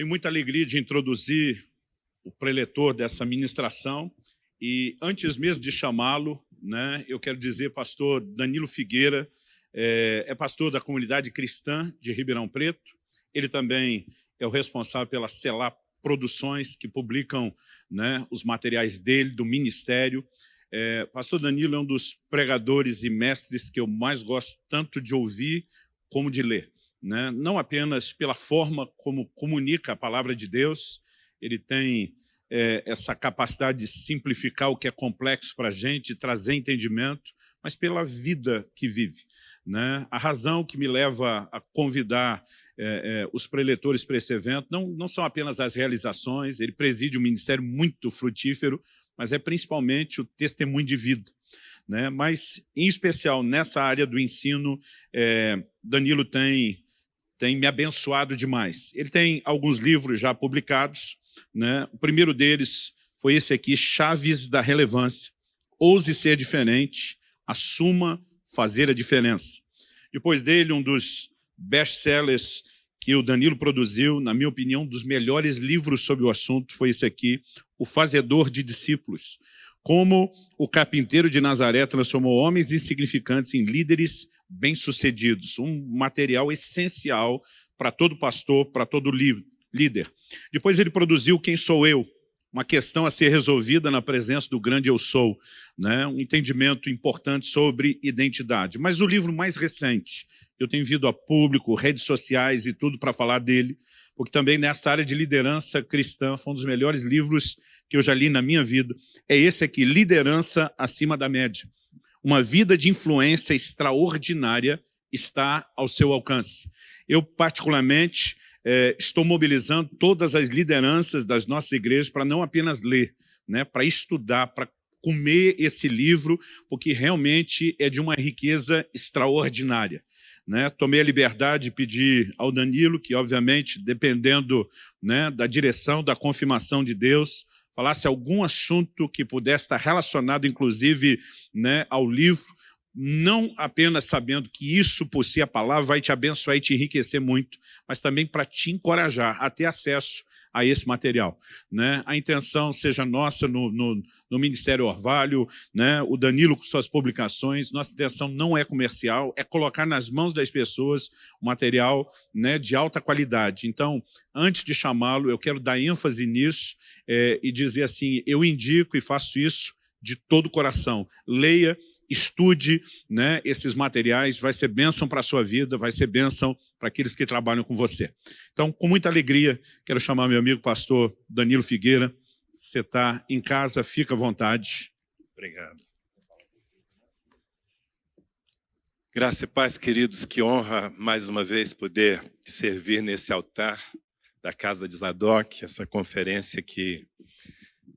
Tenho muita alegria de introduzir o preletor dessa ministração e antes mesmo de chamá-lo, né, eu quero dizer, pastor Danilo Figueira, é, é, pastor da comunidade cristã de Ribeirão Preto, ele também é o responsável pela Celá Produções, que publicam né, os materiais dele, do ministério. É, pastor Danilo é um dos pregadores e mestres que eu mais gosto tanto de ouvir como de ler. Né? Não apenas pela forma como comunica a palavra de Deus, ele tem é, essa capacidade de simplificar o que é complexo para a gente, trazer entendimento, mas pela vida que vive. Né? A razão que me leva a convidar é, é, os preletores para esse evento não, não são apenas as realizações, ele preside um ministério muito frutífero, mas é principalmente o testemunho de vida. Né? Mas, em especial, nessa área do ensino, é, Danilo tem, tem me abençoado demais. Ele tem alguns livros já publicados, né? O primeiro deles foi esse aqui, Chaves da Relevância. Ouse ser diferente, assuma fazer a diferença. Depois dele, um dos best-sellers que o Danilo produziu, na minha opinião, um dos melhores livros sobre o assunto foi esse aqui, O Fazedor de Discípulos. Como o carpinteiro de Nazaré transformou homens insignificantes em líderes bem-sucedidos. Um material essencial para todo pastor, para todo líder. Depois ele produziu Quem Sou Eu, uma questão a ser resolvida na presença do grande Eu Sou, né? um entendimento importante sobre identidade. Mas o livro mais recente, eu tenho vindo a público, redes sociais e tudo para falar dele, porque também nessa área de liderança cristã foi um dos melhores livros que eu já li na minha vida. É esse aqui, Liderança Acima da Média. Uma vida de influência extraordinária está ao seu alcance. Eu, particularmente, é, estou mobilizando todas as lideranças das nossas igrejas para não apenas ler, né, para estudar, para comer esse livro, porque realmente é de uma riqueza extraordinária. Né? Tomei a liberdade de pedir ao Danilo, que obviamente, dependendo né, da direção, da confirmação de Deus, falasse algum assunto que pudesse estar relacionado, inclusive, né, ao livro, não apenas sabendo que isso por si a palavra vai te abençoar e te enriquecer muito, mas também para te encorajar a ter acesso a esse material. Né? A intenção seja nossa no, no, no, Ministério Orvalho, né? o Danilo com suas publicações, nossa intenção não é comercial, é colocar nas mãos das pessoas um material né, de alta qualidade. Então, antes de chamá-lo, eu quero dar ênfase nisso é, e dizer assim, eu indico e faço isso de todo o coração. Leia estude né, esses materiais, vai ser bênção para a sua vida, vai ser bênção para aqueles que trabalham com você. Então, com muita alegria, quero chamar meu amigo pastor Danilo Figueira. Você está em casa, fica à vontade. Obrigado. Graça e paz, queridos, que honra mais uma vez poder servir nesse altar da Casa de Zadok, essa conferência que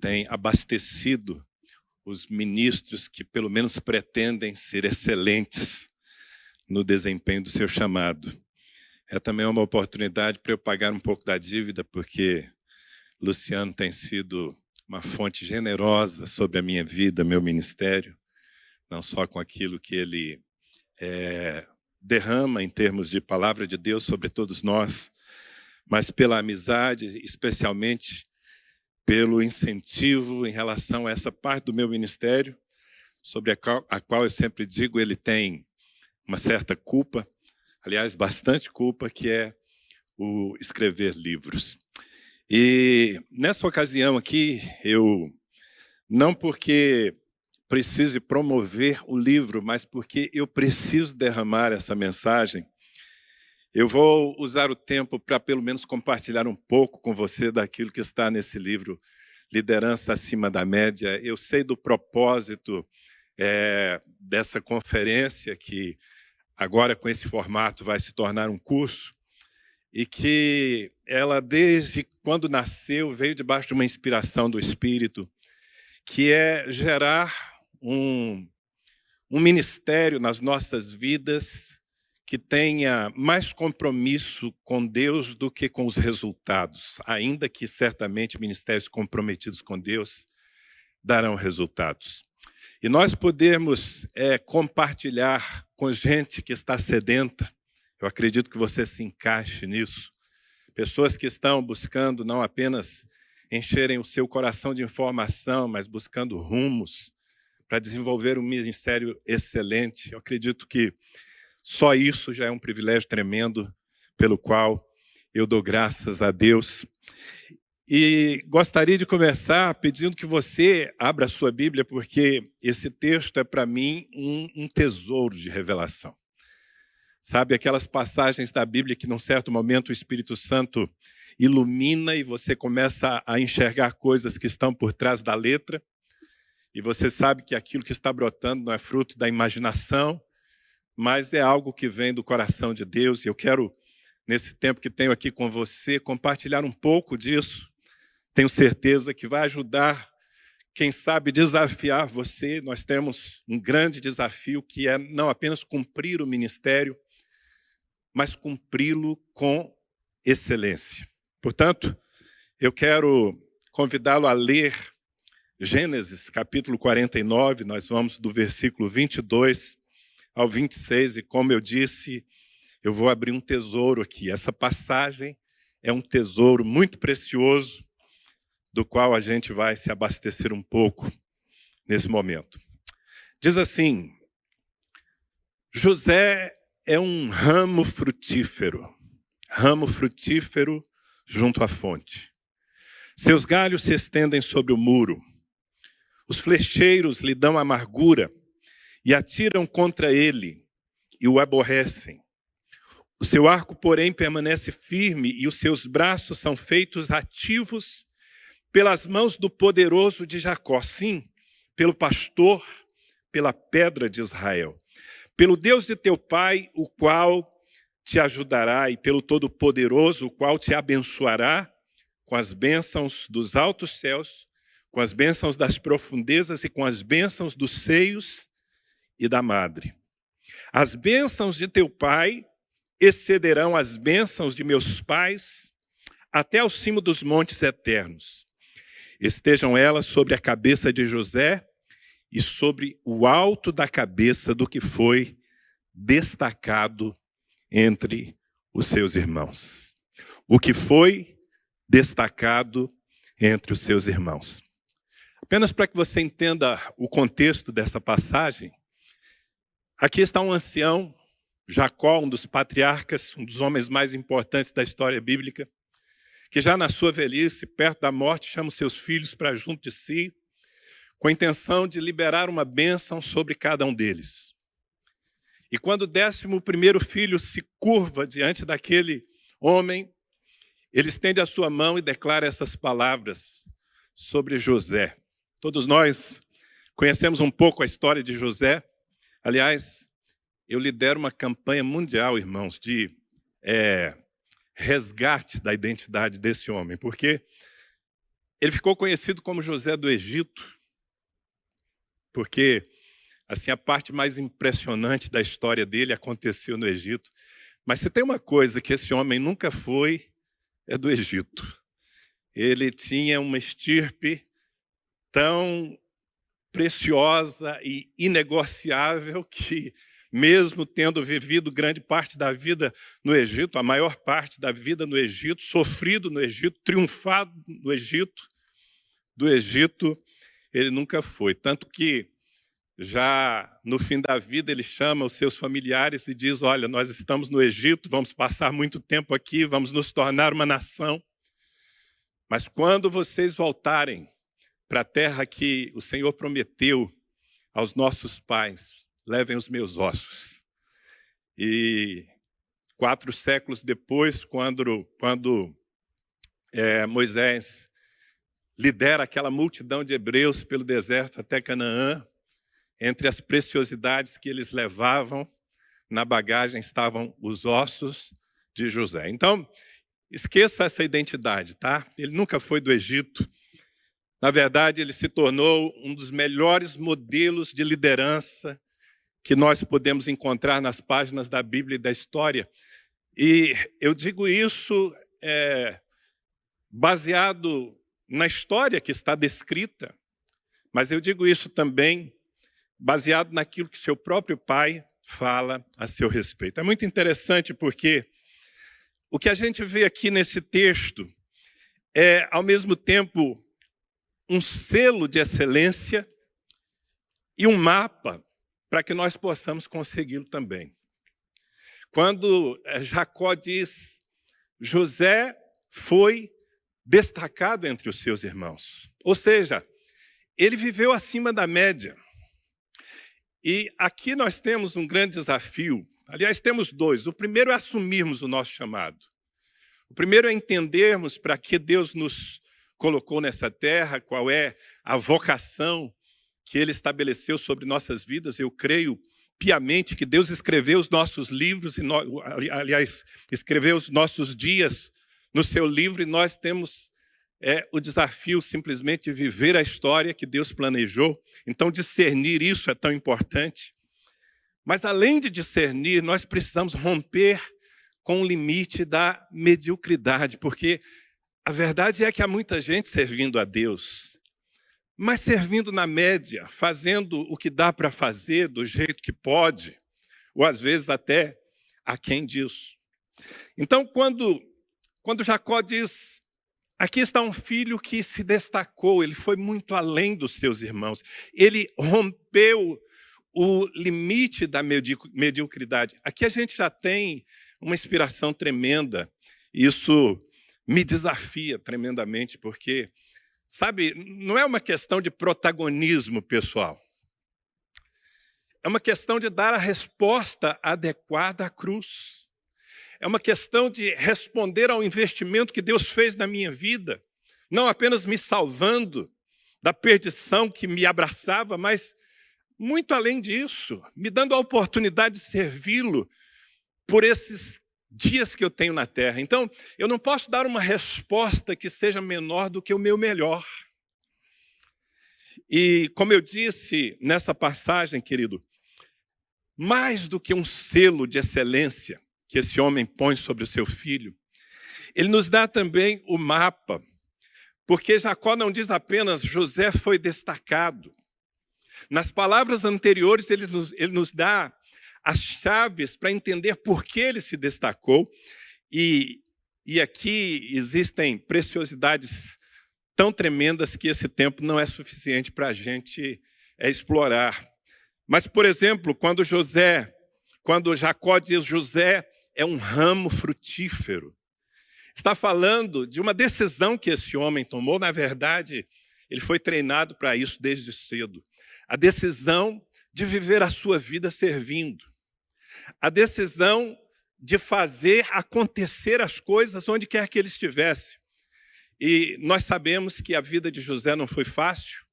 tem abastecido os ministros que pelo menos pretendem ser excelentes no desempenho do seu chamado. É também uma oportunidade para eu pagar um pouco da dívida, porque Luciano tem sido uma fonte generosa sobre a minha vida, meu ministério, não só com aquilo que ele é, derrama em termos de palavra de Deus sobre todos nós, mas pela amizade, especialmente pelo incentivo em relação a essa parte do meu ministério, sobre a qual, a qual eu sempre digo ele tem uma certa culpa, aliás, bastante culpa, que é o escrever livros. E nessa ocasião aqui, eu, não porque precise promover o livro, mas porque eu preciso derramar essa mensagem, eu vou usar o tempo para, pelo menos, compartilhar um pouco com você daquilo que está nesse livro, Liderança Acima da Média. Eu sei do propósito é, dessa conferência, que agora, com esse formato, vai se tornar um curso, e que ela, desde quando nasceu, veio debaixo de uma inspiração do Espírito, que é gerar um, um ministério nas nossas vidas que tenha mais compromisso com Deus do que com os resultados, ainda que certamente ministérios comprometidos com Deus darão resultados. E nós podemos é, compartilhar com gente que está sedenta, eu acredito que você se encaixe nisso, pessoas que estão buscando não apenas encherem o seu coração de informação, mas buscando rumos para desenvolver um ministério excelente. Eu acredito que só isso já é um privilégio tremendo pelo qual eu dou graças a Deus. E gostaria de começar pedindo que você abra a sua Bíblia, porque esse texto é para mim um, um, tesouro de revelação. Sabe, aquelas passagens da Bíblia que, num certo momento, o Espírito Santo ilumina e você começa a enxergar coisas que estão por trás da letra, e você sabe que aquilo que está brotando não é fruto da imaginação, mas é algo que vem do coração de Deus, e eu quero, nesse tempo que tenho aqui com você, compartilhar um pouco disso. Tenho certeza que vai ajudar, quem sabe, desafiar você. Nós temos um grande desafio que é não apenas cumprir o ministério, mas cumpri-lo com excelência. Portanto, eu quero convidá-lo a ler Gênesis, capítulo 49, nós vamos do versículo 22 ao 26, e como eu disse, eu vou abrir um tesouro aqui. Essa passagem é um tesouro muito precioso, do qual a gente vai se abastecer um pouco nesse momento. Diz assim: José é um ramo frutífero, ramo frutífero junto à fonte. Seus galhos se estendem sobre o muro. Os flecheiros lhe dão amargura e atiram contra ele e o aborrecem. O seu arco, porém, permanece firme e os seus braços são feitos ativos pelas mãos do poderoso de Jacó, sim, pelo pastor, pela pedra de Israel, pelo Deus de teu pai, o qual te ajudará, e pelo Todo-Poderoso, o qual te abençoará com as bênçãos dos altos céus, com as bênçãos das profundezas e com as bênçãos dos seios e da madre. As bênçãos de teu pai excederão as bênçãos de meus pais até ao cimo dos montes eternos. Estejam elas sobre a cabeça de José e sobre o alto da cabeça do que foi destacado entre os seus irmãos. O que foi destacado entre os seus irmãos. Apenas para que você entenda o contexto dessa passagem, Aqui está um ancião, Jacó, um dos patriarcas, um dos homens mais importantes da história bíblica, que já na sua velhice, perto da morte, chama os seus filhos para junto de si, com a intenção de liberar uma bênção sobre cada um deles. E quando o décimo primeiro filho se curva diante daquele homem, ele estende a sua mão e declara essas palavras sobre José. Todos nós conhecemos um pouco a história de José, Aliás, eu lidero uma campanha mundial, irmãos, de é, resgate da identidade desse homem, porque ele ficou conhecido como José do Egito, porque assim a parte mais impressionante da história dele aconteceu no Egito. Mas se tem uma coisa que esse homem nunca foi, é do Egito. Ele tinha uma estirpe tão preciosa e inegociável que, mesmo tendo vivido grande parte da vida no Egito, a maior parte da vida no Egito, sofrido no Egito, triunfado no Egito, do Egito ele nunca foi. Tanto que, já no fim da vida, ele chama os seus familiares e diz: Olha, nós estamos no Egito, vamos passar muito tempo aqui, vamos nos tornar uma nação. Mas quando vocês voltarem, para a terra que o Senhor prometeu aos nossos pais: levem os meus ossos. E quatro séculos depois, quando, quando é, Moisés lidera aquela multidão de hebreus pelo deserto até Canaã, entre as preciosidades que eles levavam na bagagem estavam os ossos de José. Então, esqueça essa identidade, tá? Ele nunca foi do Egito, na verdade, ele se tornou um dos melhores modelos de liderança que nós podemos encontrar nas páginas da Bíblia e da história. E eu digo isso é, baseado na história que está descrita, mas eu digo isso também baseado naquilo que seu próprio pai fala a seu respeito. É muito interessante porque o que a gente vê aqui nesse texto é, ao mesmo tempo, um selo de excelência e um mapa para que nós possamos consegui-lo também. Quando eh, Jacó diz, José foi destacado entre os seus irmãos. Ou seja, ele viveu acima da média. E aqui nós temos um grande desafio. Aliás, temos dois. O primeiro é assumirmos o nosso chamado. O primeiro é entendermos para que Deus nos colocou nessa terra, qual é a vocação que Ele estabeleceu sobre nossas vidas. Eu creio piamente que Deus escreveu os nossos livros, e nós, aliás, escreveu os nossos dias no seu livro, e nós temos é, o desafio simplesmente de viver a história que Deus planejou. Então, discernir isso é tão importante. Mas, além de discernir, nós precisamos romper com o limite da mediocridade, porque a verdade é que há muita gente servindo a Deus, mas servindo na média, fazendo o que dá para fazer do jeito que pode, ou às vezes até a quem disso. Então, quando, quando Jacó diz, aqui está um filho que se destacou, ele foi muito além dos seus irmãos, ele rompeu o limite da mediocridade. Aqui a gente já tem uma inspiração tremenda. Isso me desafia tremendamente, porque, sabe, não é uma questão de protagonismo pessoal. É uma questão de dar a resposta adequada à cruz. É uma questão de responder ao investimento que Deus fez na minha vida, não apenas me salvando da perdição que me abraçava, mas muito além disso, me dando a oportunidade de servi-lo por esses dias que eu tenho na terra. Então, eu não posso dar uma resposta que seja menor do que o meu melhor. E, como eu disse nessa passagem, querido, mais do que um selo de excelência que esse homem põe sobre o seu filho, ele nos dá também o mapa, porque Jacó não diz apenas José foi destacado. Nas palavras anteriores, ele nos, ele nos dá as chaves para entender por que ele se destacou. E, e aqui existem preciosidades tão tremendas que esse tempo não é suficiente para a gente é, explorar. Mas, por exemplo, quando José, quando Jacó diz José é um ramo frutífero, está falando de uma decisão que esse homem tomou. Na verdade, ele foi treinado para isso desde cedo. A decisão de viver a sua vida servindo a decisão de fazer acontecer as coisas onde quer que ele estivesse. E nós sabemos que a vida de José não foi fácil,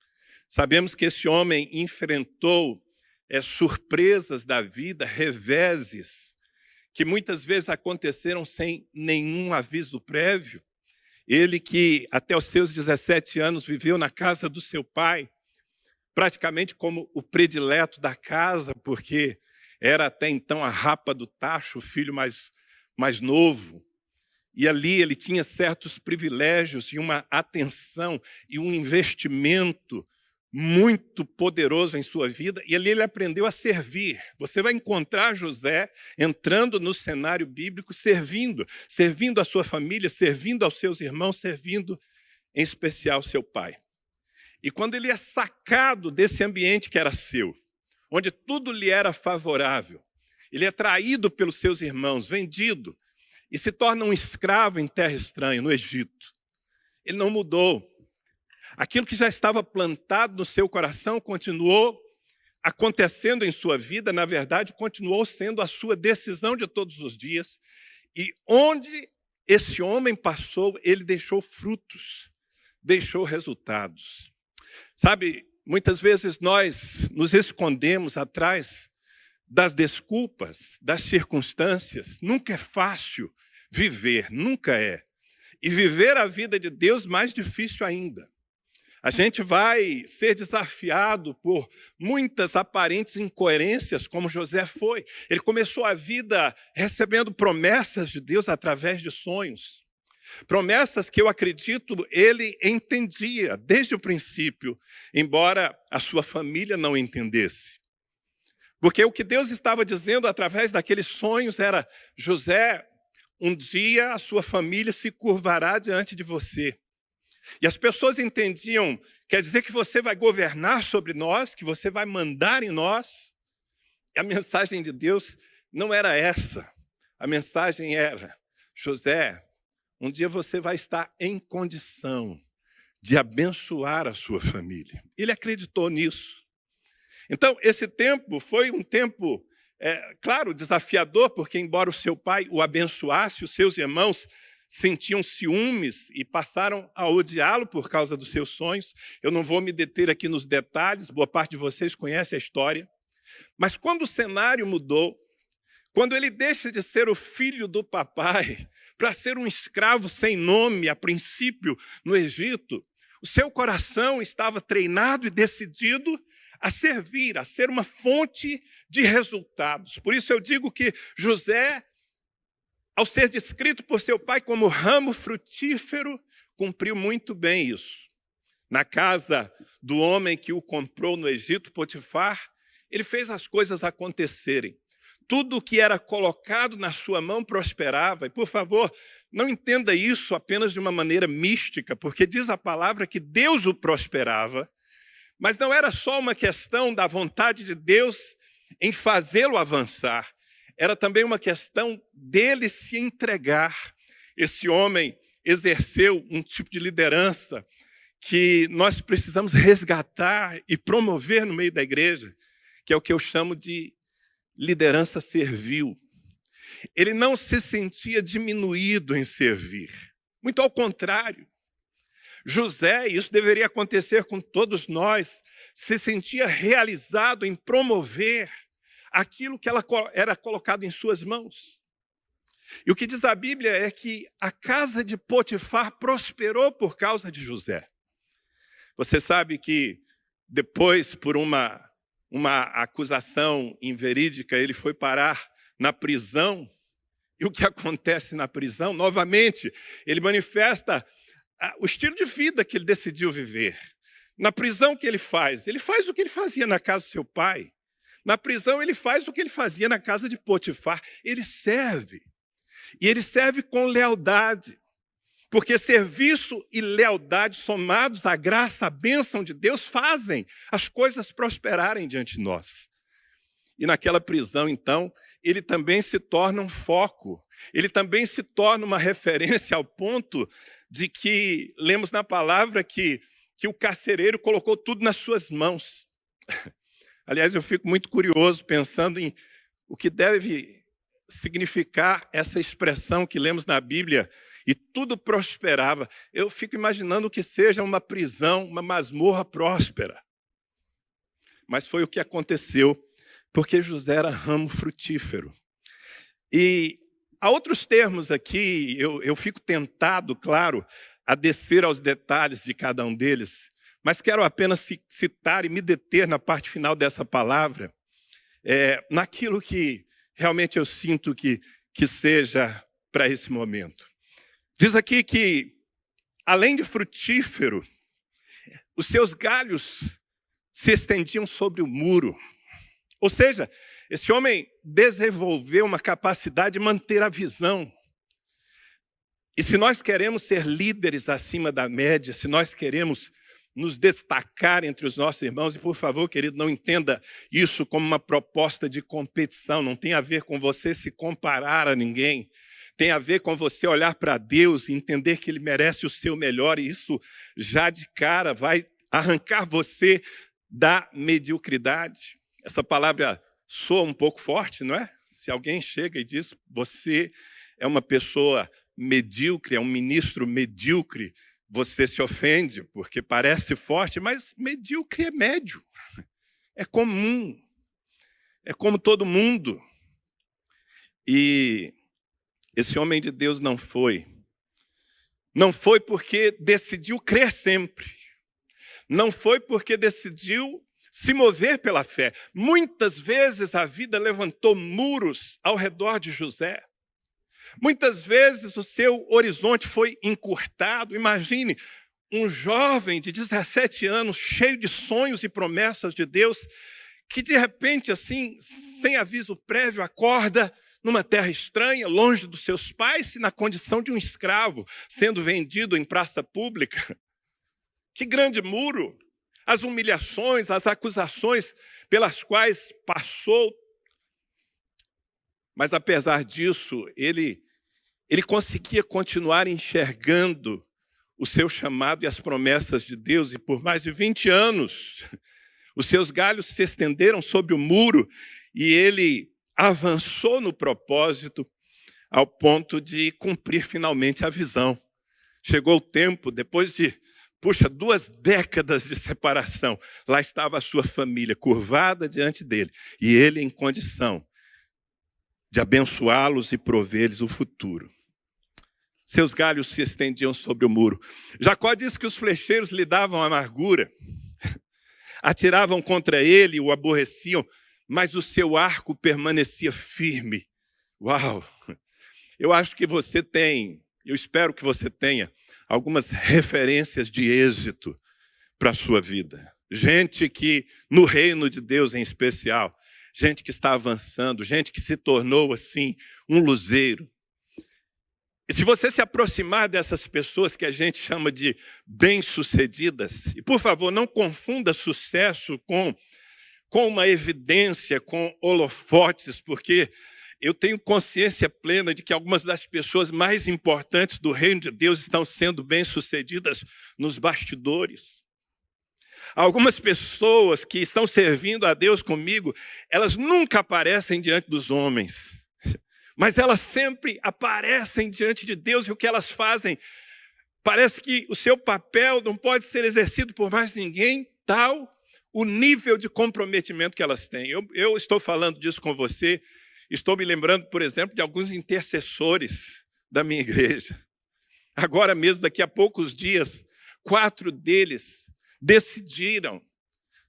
sabemos que esse homem enfrentou é, surpresas da vida, reveses, que muitas vezes aconteceram sem nenhum aviso prévio. Ele que até os seus 17 anos viveu na casa do seu pai, praticamente como o predileto da casa, porque era até então a rapa do tacho, o filho mais, mais novo. E ali ele tinha certos privilégios e uma atenção e um investimento muito poderoso em sua vida, e ali ele aprendeu a servir. Você vai encontrar José entrando no cenário bíblico, servindo, servindo a sua família, servindo aos seus irmãos, servindo em especial seu pai. E quando ele é sacado desse ambiente que era seu, onde tudo lhe era favorável. Ele é traído pelos seus irmãos, vendido, e se torna um escravo em terra estranha, no Egito. Ele não mudou. Aquilo que já estava plantado no seu coração continuou acontecendo em sua vida, na verdade, continuou sendo a sua decisão de todos os dias. E onde esse homem passou, ele deixou frutos, deixou resultados. Sabe, Muitas vezes nós nos escondemos atrás das desculpas, das circunstâncias. Nunca é fácil viver, nunca é. E viver a vida de Deus mais difícil ainda. A gente vai ser desafiado por muitas aparentes incoerências, como José foi. Ele começou a vida recebendo promessas de Deus através de sonhos. Promessas que eu acredito ele entendia desde o princípio, embora a sua família não entendesse. Porque o que Deus estava dizendo através daqueles sonhos era: José, um dia a sua família se curvará diante de você. E as pessoas entendiam, quer dizer que você vai governar sobre nós, que você vai mandar em nós. E a mensagem de Deus não era essa. A mensagem era: José, um dia você vai estar em condição de abençoar a sua família. Ele acreditou nisso. Então, esse tempo foi um tempo, é, claro, desafiador, porque, embora o seu pai o abençoasse, os seus irmãos sentiam ciúmes e passaram a odiá-lo por causa dos seus sonhos. Eu não vou me deter aqui nos detalhes, boa parte de vocês conhece a história. Mas quando o cenário mudou, quando ele deixa de ser o filho do papai para ser um escravo sem nome, a princípio, no Egito, o seu coração estava treinado e decidido a servir, a ser uma fonte de resultados. Por isso eu digo que José ao ser descrito por seu pai como ramo frutífero, cumpriu muito bem isso. Na casa do homem que o comprou no Egito, Potifar, ele fez as coisas acontecerem. Tudo o que era colocado na sua mão prosperava. E, por favor, não entenda isso apenas de uma maneira mística, porque diz a palavra que Deus o prosperava, mas não era só uma questão da vontade de Deus em fazê-lo avançar, era também uma questão dele se entregar. Esse homem exerceu um tipo de liderança que nós precisamos resgatar e promover no meio da igreja, que é o que eu chamo de liderança servil. Ele não se sentia diminuído em servir. Muito ao contrário. José, e isso deveria acontecer com todos nós, se sentia realizado em promover aquilo que ela era colocado em suas mãos. E o que diz a Bíblia é que a casa de Potifar prosperou por causa de José. Você sabe que depois, por uma, uma acusação inverídica, ele foi parar na prisão. E o que acontece na prisão? Novamente, ele manifesta o estilo de vida que ele decidiu viver. Na prisão, o que ele faz? Ele faz o que ele fazia na casa do seu pai. Na prisão, ele faz o que ele fazia na casa de Potifar. Ele serve. E ele serve com lealdade. Porque serviço e lealdade somados à graça, à bênção de Deus, fazem as coisas prosperarem diante de nós. E naquela prisão, então, ele também se torna um foco, ele também se torna uma referência ao ponto de que, lemos na palavra que, que o carcereiro colocou tudo nas suas mãos. Aliás, eu fico muito curioso pensando em o que deve significar essa expressão que lemos na Bíblia, e tudo prosperava. Eu fico imaginando que seja uma prisão, uma masmorra próspera. Mas foi o que aconteceu, porque José era ramo frutífero. E há outros termos aqui, eu, eu fico tentado, claro, a descer aos detalhes de cada um deles, mas quero apenas citar e me deter na parte final dessa palavra, é, naquilo que realmente eu sinto que, que seja para esse momento. Diz aqui que, além de frutífero, os seus galhos se estendiam sobre o muro. Ou seja, esse homem desenvolveu uma capacidade de manter a visão. E se nós queremos ser líderes acima da média, se nós queremos nos destacar entre os nossos irmãos. E, por favor, querido, não entenda isso como uma proposta de competição. Não tem a ver com você se comparar a ninguém. Tem a ver com você olhar para Deus e entender que Ele merece o seu melhor. E isso já de cara vai arrancar você da mediocridade. Essa palavra soa um pouco forte, não é? Se alguém chega e diz, você é uma pessoa medíocre, é um ministro medíocre, você se ofende porque parece forte, mas medíocre é médio. É comum. É como todo mundo. E esse homem de Deus não foi. Não foi porque decidiu crer sempre. Não foi porque decidiu se mover pela fé. Muitas vezes a vida levantou muros ao redor de José. Muitas vezes o seu horizonte foi encurtado. Imagine um jovem de 17 anos, cheio de sonhos e promessas de Deus, que de repente, assim, sem aviso prévio, acorda numa terra estranha, longe dos seus pais, e na condição de um escravo, sendo vendido em praça pública. Que grande muro! As humilhações, as acusações pelas quais passou. Mas apesar disso, ele, ele conseguia continuar enxergando o seu chamado e as promessas de Deus, e por mais de 20 anos, os seus galhos se estenderam sobre o muro e ele avançou no propósito ao ponto de cumprir finalmente a visão. Chegou o tempo, depois de, puxa, duas décadas de separação, lá estava a sua família curvada diante dele e ele em condição de abençoá-los e prover-lhes o futuro. Seus galhos se estendiam sobre o muro. Jacó diz que os flecheiros lhe davam amargura, atiravam contra ele, o aborreciam, mas o seu arco permanecia firme. Uau! Eu acho que você tem, eu espero que você tenha, algumas referências de êxito para a sua vida. Gente que, no reino de Deus em especial, gente que está avançando, gente que se tornou assim um luzeiro. E se você se aproximar dessas pessoas que a gente chama de bem-sucedidas, e por favor, não confunda sucesso com com uma evidência, com holofotes, porque eu tenho consciência plena de que algumas das pessoas mais importantes do reino de Deus estão sendo bem-sucedidas nos bastidores. Algumas pessoas que estão servindo a Deus comigo, elas nunca aparecem diante dos homens, mas elas sempre aparecem diante de Deus e o que elas fazem parece que o seu papel não pode ser exercido por mais ninguém, tal o nível de comprometimento que elas têm. Eu, eu estou falando disso com você, estou me lembrando, por exemplo, de alguns intercessores da minha igreja. Agora mesmo, daqui a poucos dias, quatro deles decidiram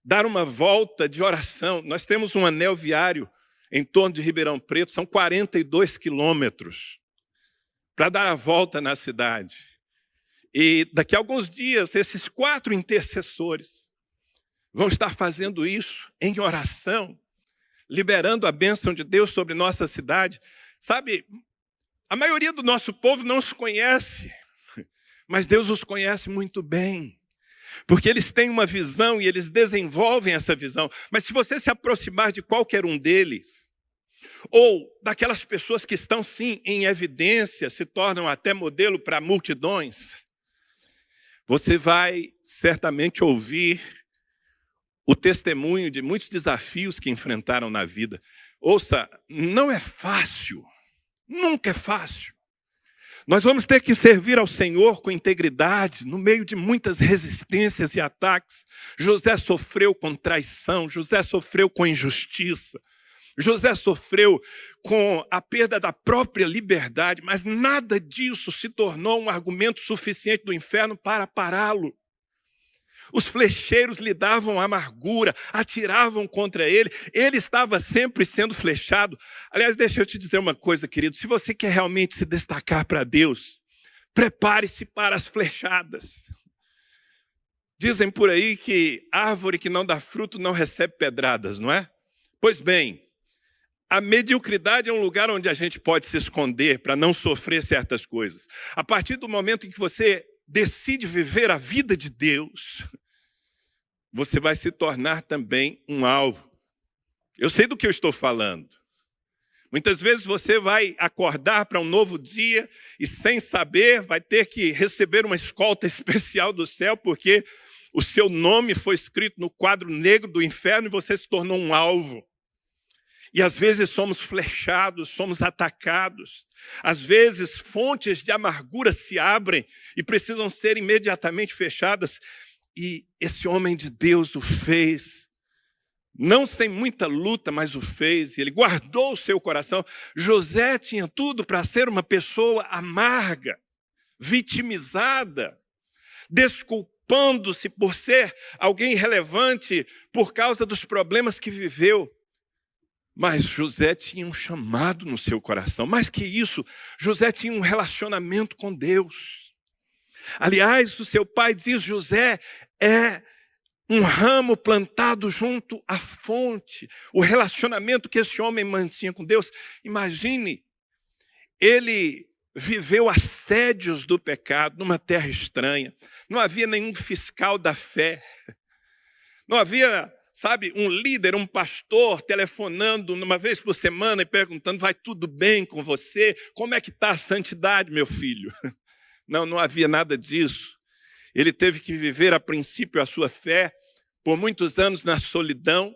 dar uma volta de oração. Nós temos um anel viário em torno de Ribeirão Preto, são 42 quilômetros, para dar a volta na cidade. E daqui a alguns dias, esses quatro intercessores vão estar fazendo isso em oração, liberando a bênção de Deus sobre nossa cidade. Sabe, a maioria do nosso povo não os conhece, mas Deus os conhece muito bem. Porque eles têm uma visão e eles desenvolvem essa visão. Mas se você se aproximar de qualquer um deles, ou daquelas pessoas que estão sim em evidência, se tornam até modelo para multidões, você vai certamente ouvir o testemunho de muitos desafios que enfrentaram na vida. Ouça, não é fácil, nunca é fácil. Nós vamos ter que servir ao Senhor com integridade, no meio de muitas resistências e ataques. José sofreu com traição, José sofreu com injustiça, José sofreu com a perda da própria liberdade, mas nada disso se tornou um argumento suficiente do inferno para pará-lo. Os flecheiros lhe davam amargura, atiravam contra ele, ele estava sempre sendo flechado. Aliás, deixa eu te dizer uma coisa, querido: se você quer realmente se destacar para Deus, prepare-se para as flechadas. Dizem por aí que árvore que não dá fruto não recebe pedradas, não é? Pois bem, a mediocridade é um lugar onde a gente pode se esconder para não sofrer certas coisas. A partir do momento em que você decide viver a vida de Deus, você vai se tornar também um alvo. Eu sei do que eu estou falando. Muitas vezes você vai acordar para um novo dia e, sem saber, vai ter que receber uma escolta especial do céu, porque o seu nome foi escrito no quadro negro do inferno e você se tornou um alvo. E às vezes somos flechados, somos atacados. Às vezes fontes de amargura se abrem e precisam ser imediatamente fechadas. E esse homem de Deus o fez, não sem muita luta, mas o fez, e ele guardou o seu coração. José tinha tudo para ser uma pessoa amarga, vitimizada, desculpando-se por ser alguém irrelevante por causa dos problemas que viveu. Mas José tinha um chamado no seu coração. Mais que isso, José tinha um relacionamento com Deus. Aliás, o seu pai diz: José é um ramo plantado junto à fonte, o relacionamento que esse homem mantinha com Deus. Imagine, ele viveu assédios do pecado numa terra estranha, não havia nenhum fiscal da fé, não havia, sabe, um líder, um pastor telefonando uma vez por semana e perguntando: vai tudo bem com você? Como é que está a santidade, meu filho? Não, não havia nada disso. Ele teve que viver a princípio a sua fé por muitos anos na solidão,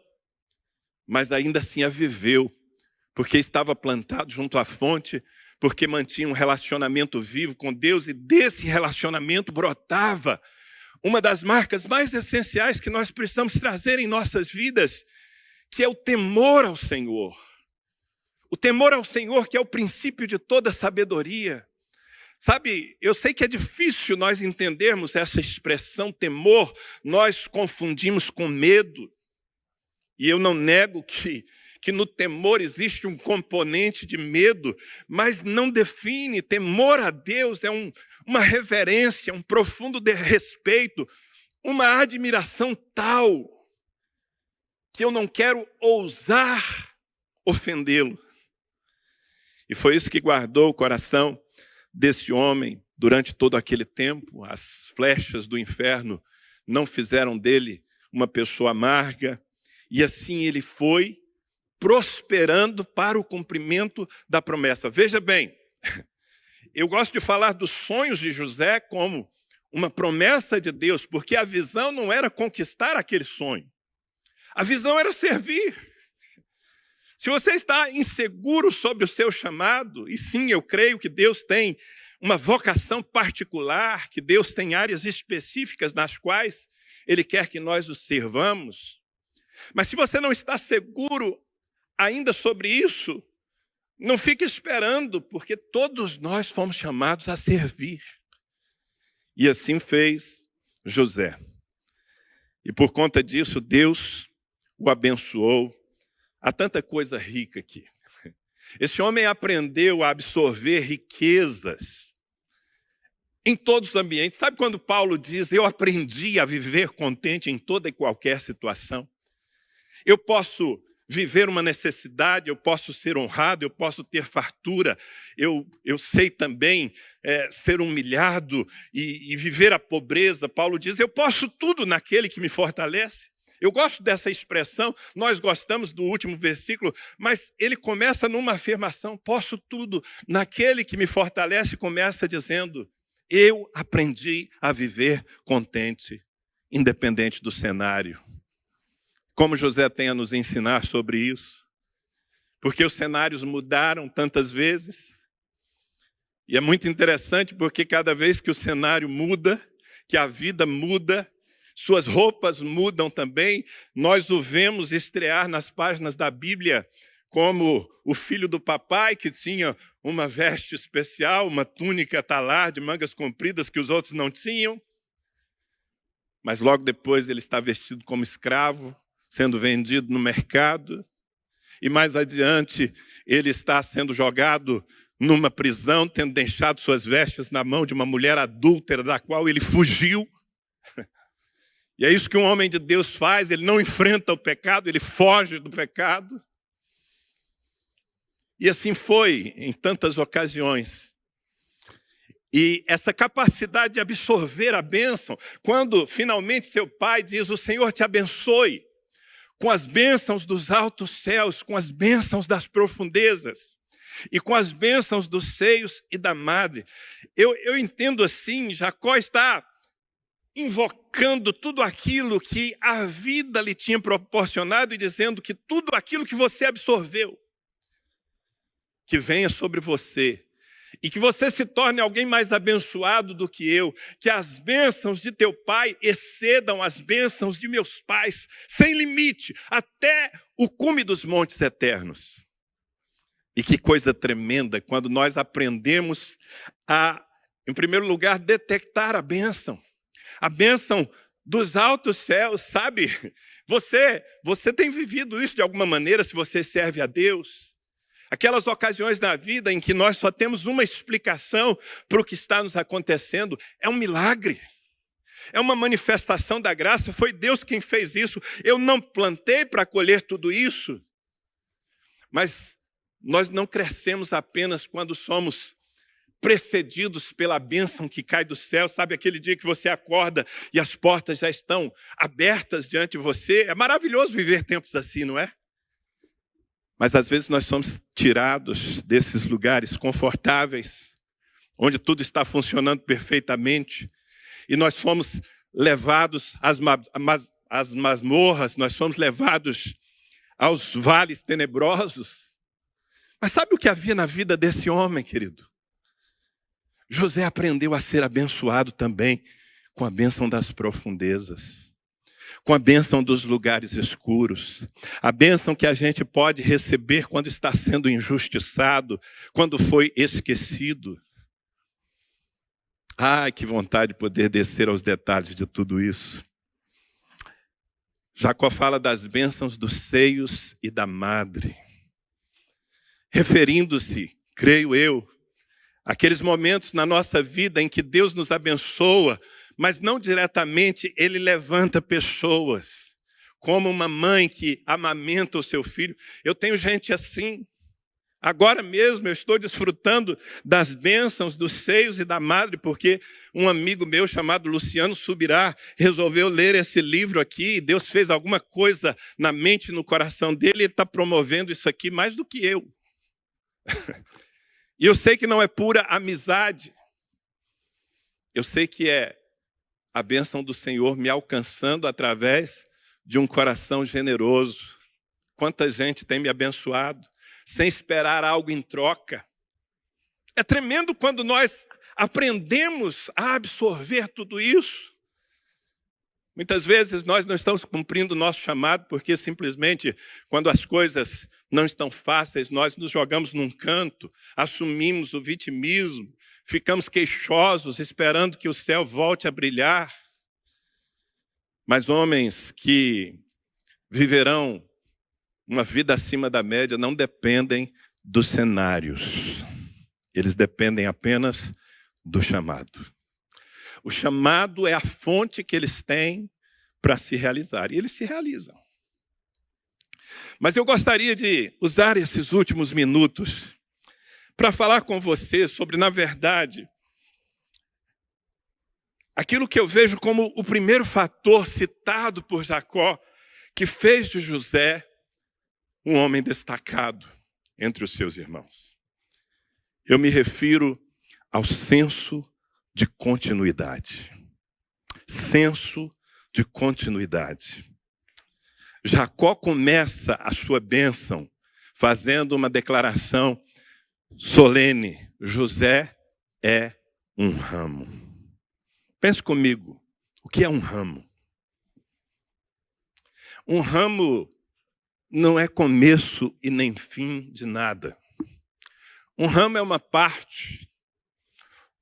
mas ainda assim a viveu, porque estava plantado junto à fonte, porque mantinha um relacionamento vivo com Deus e desse relacionamento brotava uma das marcas mais essenciais que nós precisamos trazer em nossas vidas, que é o temor ao Senhor. O temor ao Senhor, que é o princípio de toda sabedoria. Sabe, eu sei que é difícil nós entendermos essa expressão temor, nós confundimos com medo. E eu não nego que, que no temor existe um componente de medo, mas não define. Temor a Deus é um, uma reverência, um profundo respeito, uma admiração tal que eu não quero ousar ofendê-lo. E foi isso que guardou o coração desse homem durante todo aquele tempo. As flechas do inferno não fizeram dele uma pessoa amarga, e assim ele foi prosperando para o cumprimento da promessa. Veja bem, eu gosto de falar dos sonhos de José como uma promessa de Deus, porque a visão não era conquistar aquele sonho, a visão era servir. Se você está inseguro sobre o seu chamado, e sim, eu creio que Deus tem uma vocação particular, que Deus tem áreas específicas nas quais Ele quer que nós o servamos. Mas se você não está seguro ainda sobre isso, não fique esperando, porque todos nós fomos chamados a servir. E assim fez José. E por conta disso, Deus o abençoou Há tanta coisa rica aqui. Esse homem aprendeu a absorver riquezas em todos os ambientes. Sabe quando Paulo diz: Eu aprendi a viver contente em toda e qualquer situação? Eu posso viver uma necessidade, eu posso ser honrado, eu posso ter fartura, eu, eu sei também é, ser humilhado e, e viver a pobreza. Paulo diz: Eu posso tudo naquele que me fortalece. Eu gosto dessa expressão, nós gostamos do último versículo, mas ele começa numa afirmação: posso tudo naquele que me fortalece, começa dizendo: eu aprendi a viver contente, independente do cenário. Como José tem a nos ensinar sobre isso? Porque os cenários mudaram tantas vezes. E é muito interessante porque cada vez que o cenário muda, que a vida muda, suas roupas mudam também. Nós o vemos estrear nas páginas da Bíblia como o filho do papai, que tinha uma veste especial, uma túnica talar de mangas compridas que os outros não tinham. Mas logo depois ele está vestido como escravo, sendo vendido no mercado. E mais adiante, ele está sendo jogado numa prisão, tendo deixado suas vestes na mão de uma mulher adúltera, da qual ele fugiu. E é isso que um homem de Deus faz, ele não enfrenta o pecado, ele foge do pecado. E assim foi em tantas ocasiões. E essa capacidade de absorver a bênção, quando finalmente seu pai diz: O Senhor te abençoe, com as bênçãos dos altos céus, com as bênçãos das profundezas, e com as bênçãos dos seios e da madre. Eu, eu entendo assim: Jacó está invocando tudo aquilo que a vida lhe tinha proporcionado e dizendo que tudo aquilo que você absorveu, que venha sobre você e que você se torne alguém mais abençoado do que eu, que as bênçãos de teu pai excedam as bênçãos de meus pais, sem limite, até o cume dos montes eternos. E que coisa tremenda quando nós aprendemos a, em primeiro lugar, detectar a bênção a bênção dos altos céus, sabe? Você, você tem vivido isso de alguma maneira se você serve a Deus? Aquelas ocasiões na vida em que nós só temos uma explicação para o que está nos acontecendo, é um milagre. é uma manifestação da graça, foi Deus quem fez isso. Eu não plantei para colher tudo isso. Mas nós não crescemos apenas quando somos precedidos pela bênção que cai do céu, sabe aquele dia que você acorda e as portas já estão abertas diante de você? É maravilhoso viver tempos assim, não é? Mas às vezes nós somos tirados desses lugares confortáveis, onde tudo está funcionando perfeitamente, e nós somos levados às, às masmorras, nós somos levados aos vales tenebrosos. Mas sabe o que havia na vida desse homem, querido? José aprendeu a ser abençoado também com a bênção das profundezas, com a bênção dos lugares escuros, a bênção que a gente pode receber quando está sendo injustiçado, quando foi esquecido. Ai, que vontade de poder descer aos detalhes de tudo isso. Jacó fala das bênçãos dos seios e da madre, referindo-se, creio eu, Aqueles momentos na nossa vida em que Deus nos abençoa, mas não diretamente, Ele levanta pessoas. Como uma mãe que amamenta o seu filho. Eu tenho gente assim. Agora mesmo eu estou desfrutando das bênçãos dos seios e da madre, porque um amigo meu chamado Luciano Subirá resolveu ler esse livro aqui, e Deus fez alguma coisa na mente e no coração dele, ele está promovendo isso aqui mais do que eu. E eu sei que não é pura amizade. Eu sei que é a bênção do Senhor me alcançando através de um coração generoso. Quanta gente tem me abençoado sem esperar algo em troca. É tremendo quando nós aprendemos a absorver tudo isso. Muitas vezes nós não estamos cumprindo o nosso chamado porque simplesmente quando as coisas não estão fáceis, nós nos jogamos num canto, assumimos o vitimismo, ficamos queixosos, esperando que o céu volte a brilhar. Mas homens que viverão uma vida acima da média não dependem dos cenários, eles dependem apenas do chamado. O chamado é a fonte que eles têm para se realizar, e eles se realizam. Mas eu gostaria de usar esses últimos minutos para falar com você sobre, na verdade, aquilo que eu vejo como o primeiro fator citado por Jacó que fez de José um homem destacado entre os seus irmãos. Eu me refiro ao senso de continuidade. Senso de continuidade. Jacó começa a sua bênção fazendo uma declaração solene: José é um ramo. Pense comigo, o que é um ramo? Um ramo não é começo e nem fim de nada. Um ramo é uma parte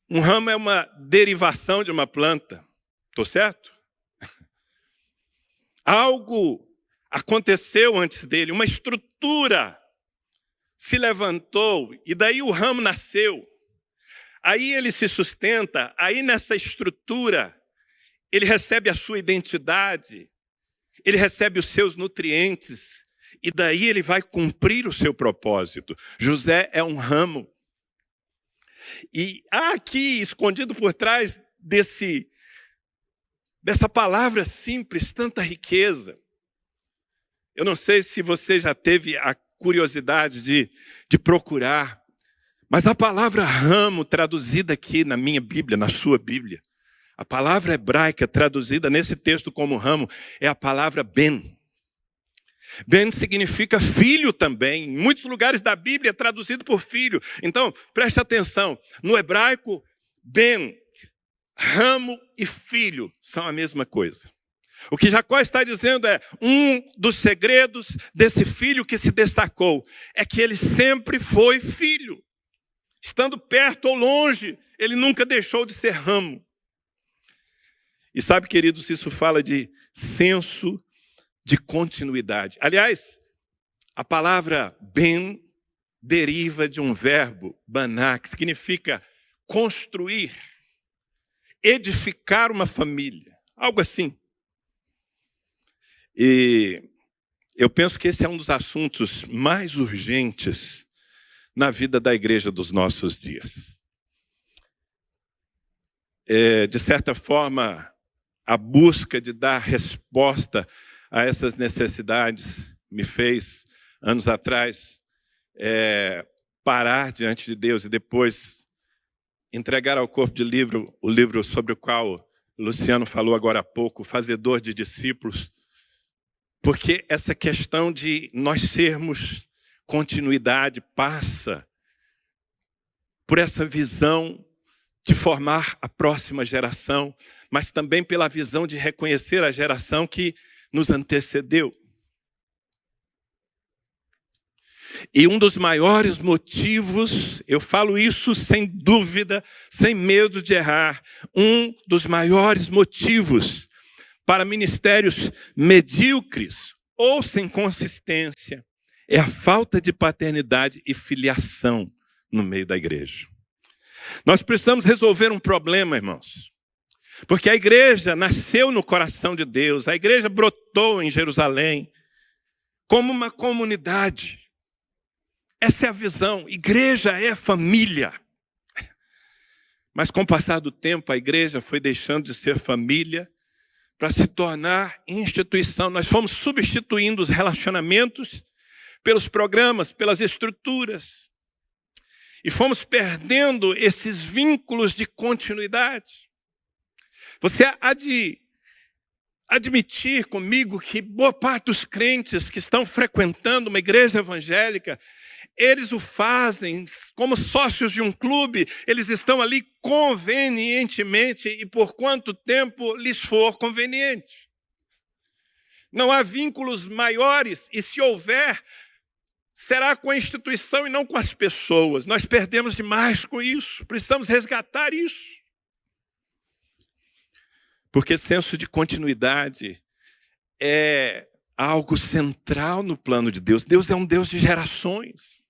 um ramo é uma derivação de uma planta. Estou certo? Algo aconteceu antes dele, uma estrutura se levantou e daí o ramo nasceu. Aí ele se sustenta, aí nessa estrutura ele recebe a sua identidade, ele recebe os seus nutrientes e daí ele vai cumprir o seu propósito. José é um ramo. E há aqui, escondido por trás desse, dessa palavra simples, tanta riqueza. Eu não sei se você já teve a curiosidade de, de procurar, mas a palavra ramo, traduzida aqui na minha Bíblia, na sua Bíblia, a palavra hebraica traduzida nesse texto como ramo é a palavra ben. Ben significa filho também. Em muitos lugares da Bíblia é traduzido por filho. Então, preste atenção. No hebraico, Ben, ramo e filho são a mesma coisa. O que Jacó está dizendo é: um dos segredos desse filho que se destacou é que ele sempre foi filho. Estando perto ou longe, ele nunca deixou de ser ramo. E sabe, queridos, isso fala de senso de continuidade. Aliás, a palavra ben deriva de um verbo, baná, que significa construir, edificar uma família. algo assim. E eu penso que esse é um dos assuntos mais urgentes na vida da igreja dos nossos dias. É, de certa forma, a busca de dar resposta a essas necessidades me fez, anos atrás, é, parar diante de Deus e depois entregar ao corpo de livro o livro sobre o qual Luciano falou agora há pouco, Fazedor de Discípulos, porque essa questão de nós sermos continuidade passa por essa visão de formar a próxima geração, mas também pela visão de reconhecer a geração que nos antecedeu. E um dos maiores motivos, eu falo isso sem dúvida, sem medo de errar, um dos maiores motivos para ministérios medíocres ou sem consistência é a falta de paternidade e filiação no meio da igreja. Nós precisamos resolver um problema, irmãos. Porque a igreja nasceu no coração de Deus, a igreja brotou em Jerusalém como uma comunidade. Essa é a visão. Igreja é família. Mas com o passar do tempo, a igreja foi deixando de ser família para se tornar instituição. Nós fomos substituindo os relacionamentos pelos programas, pelas estruturas. E fomos perdendo esses vínculos de continuidade. Você há de admitir comigo que boa parte dos crentes que estão frequentando uma igreja evangélica eles o fazem como sócios de um clube, eles estão ali convenientemente e por quanto tempo lhes for conveniente. Não há vínculos maiores, e se houver, será com a instituição e não com as pessoas. Nós perdemos demais com isso, precisamos resgatar isso. Porque senso de continuidade é algo central no plano de Deus. Deus é um Deus de gerações.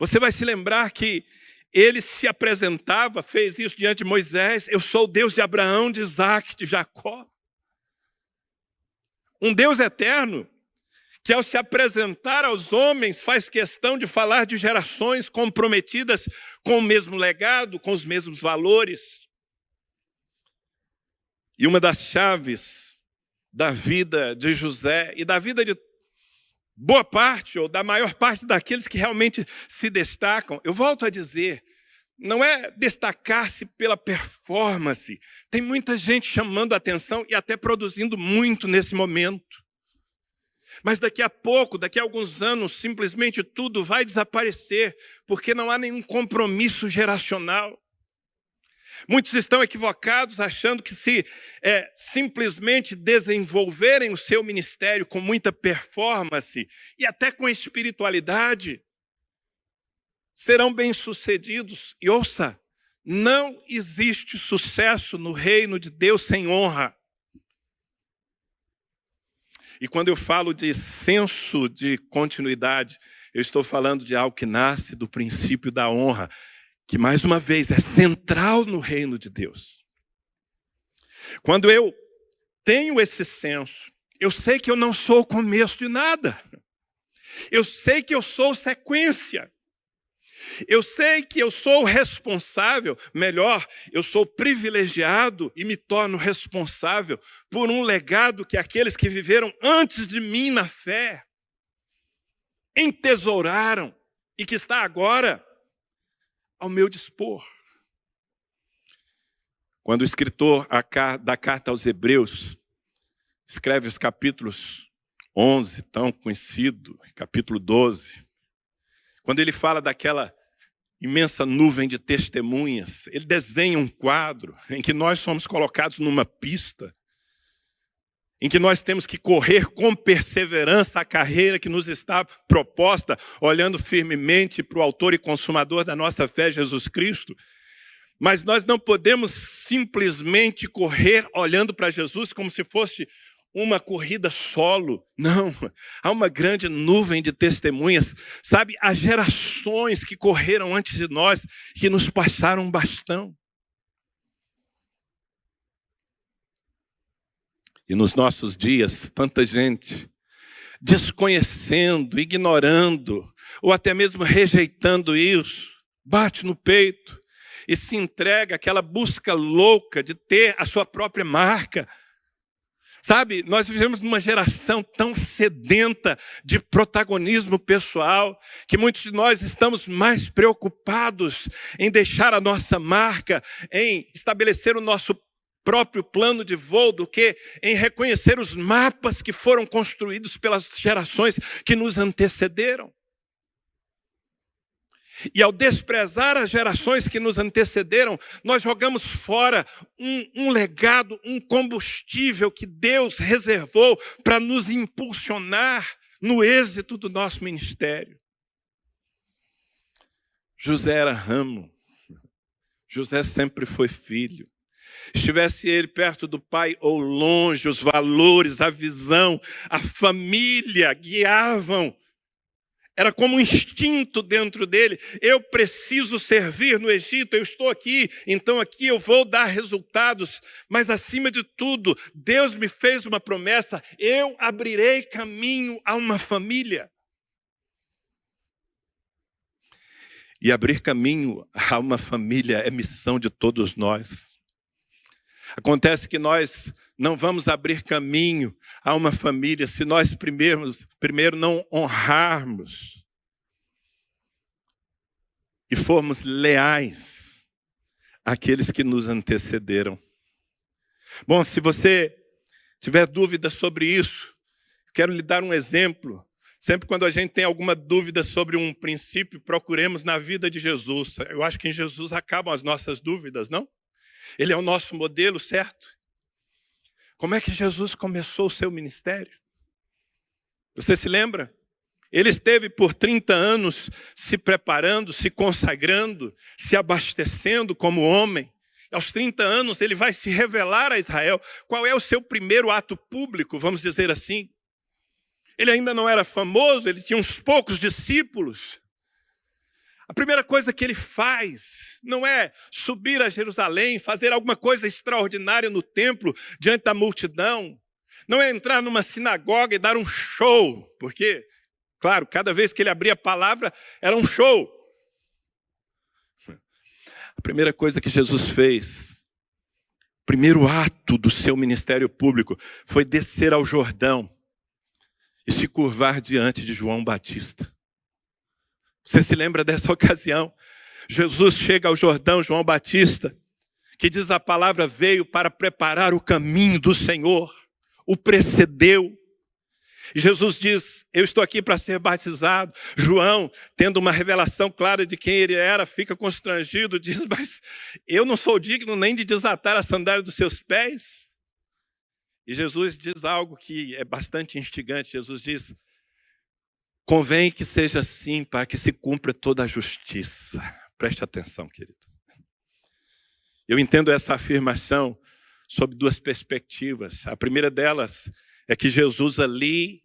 Você vai se lembrar que ele se apresentava, fez isso diante de Moisés: Eu sou o Deus de Abraão, de Isaac, de Jacó. Um Deus eterno, que ao se apresentar aos homens faz questão de falar de gerações comprometidas com o mesmo legado, com os mesmos valores. E uma das chaves da vida de José e da vida de boa parte ou da maior parte daqueles que realmente se destacam, eu volto a dizer, não é destacar-se pela performance. Tem muita gente chamando atenção e até produzindo muito nesse momento. Mas daqui a pouco, daqui a alguns anos, simplesmente tudo vai desaparecer, porque não há nenhum compromisso geracional. Muitos estão equivocados achando que se é, simplesmente desenvolverem o seu ministério com muita performance e até com espiritualidade, serão bem-sucedidos. E ouça, não existe sucesso no reino de Deus sem honra. E quando eu falo de senso de continuidade, eu estou falando de algo que nasce do princípio da honra que mais uma vez é central no reino de Deus. Quando eu tenho esse senso, eu sei que eu não sou o começo de nada. Eu sei que eu sou sequência. Eu sei que eu sou responsável, melhor, eu sou privilegiado e me torno responsável por um legado que aqueles que viveram antes de mim na fé entesouraram e que está agora ao meu dispor. Quando o escritor da carta aos Hebreus escreve os capítulos 11, tão conhecido, capítulo 12, quando ele fala daquela imensa nuvem de testemunhas, ele desenha um quadro em que nós somos colocados numa pista em que nós temos que correr com perseverança a carreira que nos está proposta, olhando firmemente para o autor e consumador da nossa fé, Jesus Cristo. Mas nós não podemos simplesmente correr olhando para Jesus como se fosse uma corrida solo. Não, há uma grande nuvem de testemunhas, sabe? Há gerações que correram antes de nós, que nos passaram um bastão. E nos nossos dias, tanta gente desconhecendo, ignorando, ou até mesmo rejeitando isso, bate no peito e se entrega àquela busca louca de ter a sua própria marca. Sabe, nós vivemos numa geração tão sedenta de protagonismo pessoal, que muitos de nós estamos mais preocupados em deixar a nossa marca, em estabelecer o nosso próprio plano de voo do que em reconhecer os mapas que foram construídos pelas gerações que nos antecederam. E ao desprezar as gerações que nos antecederam, nós jogamos fora um, um legado, um combustível que Deus reservou para nos impulsionar no êxito do nosso ministério. José era ramo, José sempre foi filho. Estivesse ele perto do pai ou longe, os valores, a visão, a família guiavam era como um instinto dentro dele. Eu preciso servir no Egito, eu estou aqui, então aqui eu vou dar resultados. Mas acima de tudo, Deus me fez uma promessa: eu abrirei caminho a uma família. E abrir caminho a uma família é missão de todos nós. Acontece que nós não vamos abrir caminho a uma família se nós primeiro, primeiro não honrarmos e formos leais àqueles que nos antecederam. Bom, se você tiver dúvida sobre isso, quero lhe dar um exemplo. Sempre quando a gente tem alguma dúvida sobre um princípio, procuremos na vida de Jesus. Eu acho que em Jesus acabam as nossas dúvidas, não? Ele é o nosso modelo, certo? Como é que Jesus começou o seu ministério? Você se lembra? Ele esteve por 30 anos se preparando, se consagrando, se abastecendo como homem. Aos 30 anos, ele vai se revelar a Israel. Qual é o seu primeiro ato público, vamos dizer assim? Ele ainda não era famoso, ele tinha uns poucos discípulos. A primeira coisa que ele faz não é subir a Jerusalém, fazer alguma coisa extraordinária no templo diante da multidão, não é entrar numa sinagoga e dar um show, porque, claro, cada vez que ele abria a palavra era um show. A primeira coisa que Jesus fez, o primeiro ato do seu ministério público, foi descer ao Jordão e se curvar diante de João Batista. Você se lembra dessa ocasião? Jesus chega ao Jordão, João Batista, que diz a palavra veio para preparar o caminho do Senhor, o precedeu. E Jesus diz: Eu estou aqui para ser batizado. João, tendo uma revelação clara de quem ele era, fica constrangido, diz: Mas eu não sou digno nem de desatar a sandália dos seus pés. E Jesus diz algo que é bastante instigante. Jesus diz: Convém que seja assim para que se cumpra toda a justiça. Preste atenção, querido. Eu entendo essa afirmação sob duas perspectivas. A primeira delas é que Jesus ali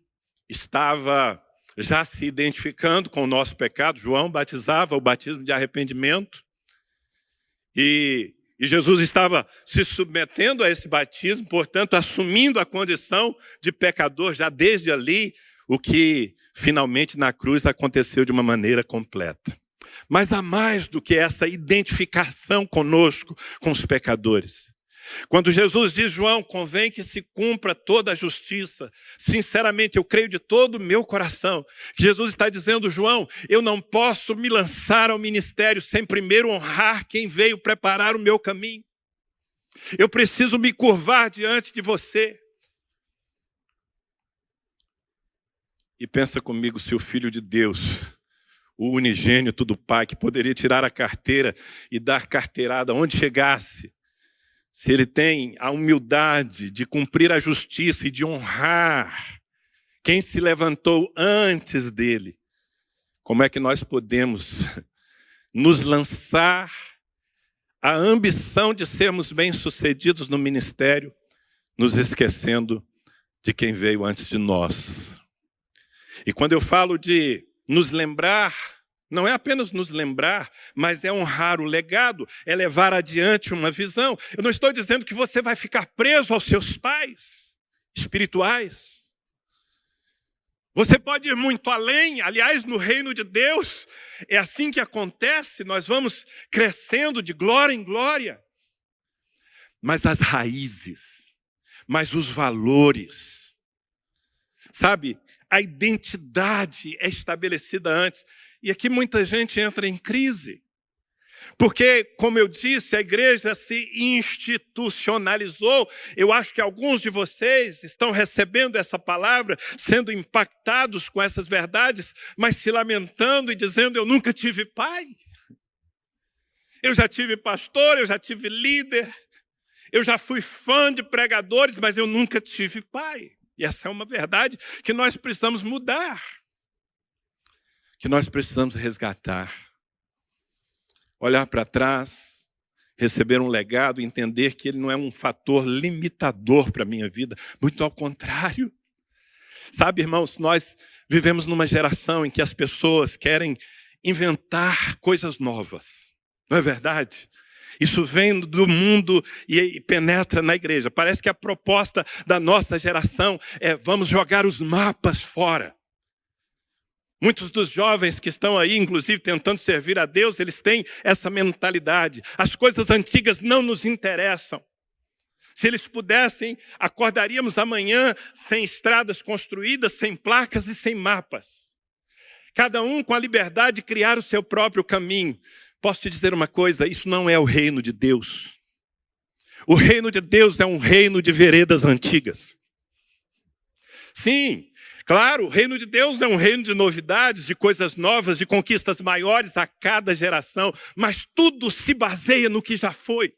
estava já se identificando com o nosso pecado. João batizava o batismo de arrependimento. E, e, Jesus estava se submetendo a esse batismo, portanto, assumindo a condição de pecador já desde ali, o que finalmente na cruz aconteceu de uma maneira completa. Mas há mais do que essa identificação conosco, com os pecadores. Quando Jesus diz, João, convém que se cumpra toda a justiça. Sinceramente, eu creio de todo o meu coração que Jesus está dizendo, João, eu não posso me lançar ao ministério sem primeiro honrar quem veio preparar o meu caminho. Eu preciso me curvar diante de você. E pensa comigo se o Filho de Deus o unigênito do Pai, que poderia tirar a carteira e dar carteirada onde chegasse, se ele tem a humildade de cumprir a justiça e de honrar quem se levantou antes dele, como é que nós podemos nos lançar a ambição de sermos bem-sucedidos no ministério, nos esquecendo de quem veio antes de nós? E quando eu falo de nos lembrar, não é apenas nos lembrar, mas é honrar o legado, é levar adiante uma visão. Eu não estou dizendo que você vai ficar preso aos seus pais. espirituais. Você pode ir muito além, aliás, no reino de Deus, é assim que acontece, nós vamos crescendo de glória em glória. Mas as raízes, mas os valores, sabe, a identidade é estabelecida antes. E aqui muita gente entra em crise. Porque, como eu disse, a igreja se institucionalizou. Eu acho que alguns de vocês estão recebendo essa palavra, sendo impactados com essas verdades, mas se lamentando e dizendo: Eu nunca tive pai. Eu já tive pastor, eu já tive líder, eu já fui fã de pregadores, mas eu nunca tive pai. E essa é uma verdade que nós precisamos mudar, que nós precisamos resgatar olhar para trás, receber um legado, entender que ele não é um fator limitador para a minha vida, muito ao contrário. Sabe, irmãos, nós vivemos numa geração em que as pessoas querem inventar coisas novas, não é verdade? Isso vem do mundo e penetra na igreja. Parece que a proposta da nossa geração é vamos jogar os mapas fora. Muitos dos jovens que estão aí, inclusive tentando servir a Deus, eles têm essa mentalidade. As coisas antigas não nos interessam. Se eles pudessem, acordaríamos amanhã sem estradas construídas, sem placas e sem mapas. Cada um com a liberdade de criar o seu próprio caminho. Posso te dizer uma coisa: isso não é o reino de Deus. O reino de Deus é um reino de veredas antigas. Sim, Claro, o reino de Deus é um reino de novidades, de coisas novas, de conquistas maiores a cada geração, mas tudo se baseia no que já foi.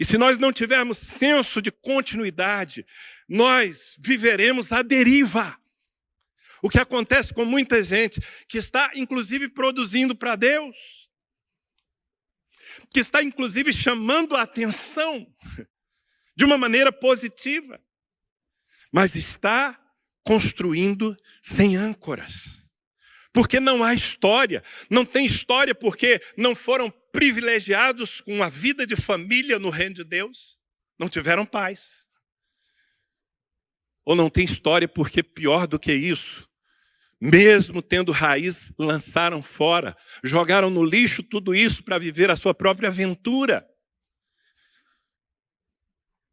E se nós não tivermos senso de continuidade, nós viveremos a deriva. O que acontece com muita gente que está, inclusive, produzindo para Deus, que está, inclusive, chamando a atenção de uma maneira positiva, mas está construindo sem âncoras. Porque não há história. Não tem história porque não foram privilegiados com a vida de família no reino de Deus. Não tiveram paz. Ou não tem história porque, pior do que isso, mesmo tendo raiz, lançaram fora, jogaram no lixo tudo isso para viver a sua própria aventura.